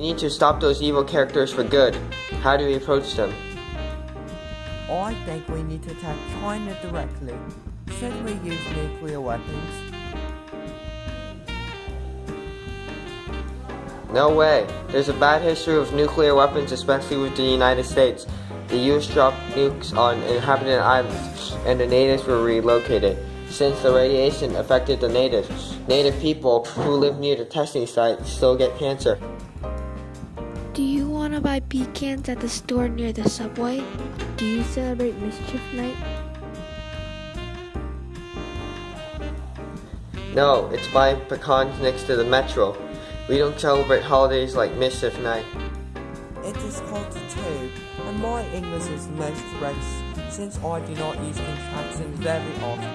need to stop those evil characters for good. How do we approach them? I think we need to attack China directly. Should we use nuclear weapons? No way. There's a bad history of nuclear weapons, especially with the United States. The US dropped nukes on inhabited islands, and the natives were relocated. Since the radiation affected the natives, native people who live near the testing site still get cancer. Do you want to buy pecans at the store near the subway? Do you celebrate Mischief Night? No, it's buying pecans next to the metro. We don't celebrate holidays like Mischief Night. It is called the tube, and my English is most race, since I do not use contractions very often.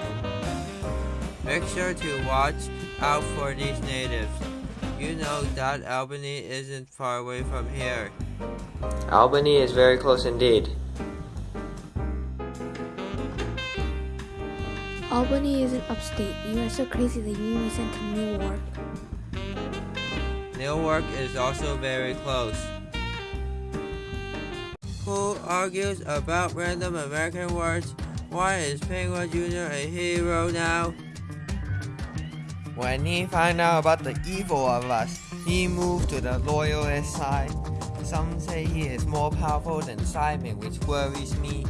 Make sure to watch out for these natives. You know that Albany isn't far away from here. Albany is very close indeed. Albany isn't upstate. You are so crazy that you me sent to Newark. Newark is also very close. Who argues about random American words? Why is Penguin Jr. a hero now? When he found out about the evil of us, he moved to the loyalist side. Some say he is more powerful than Simon, which worries me.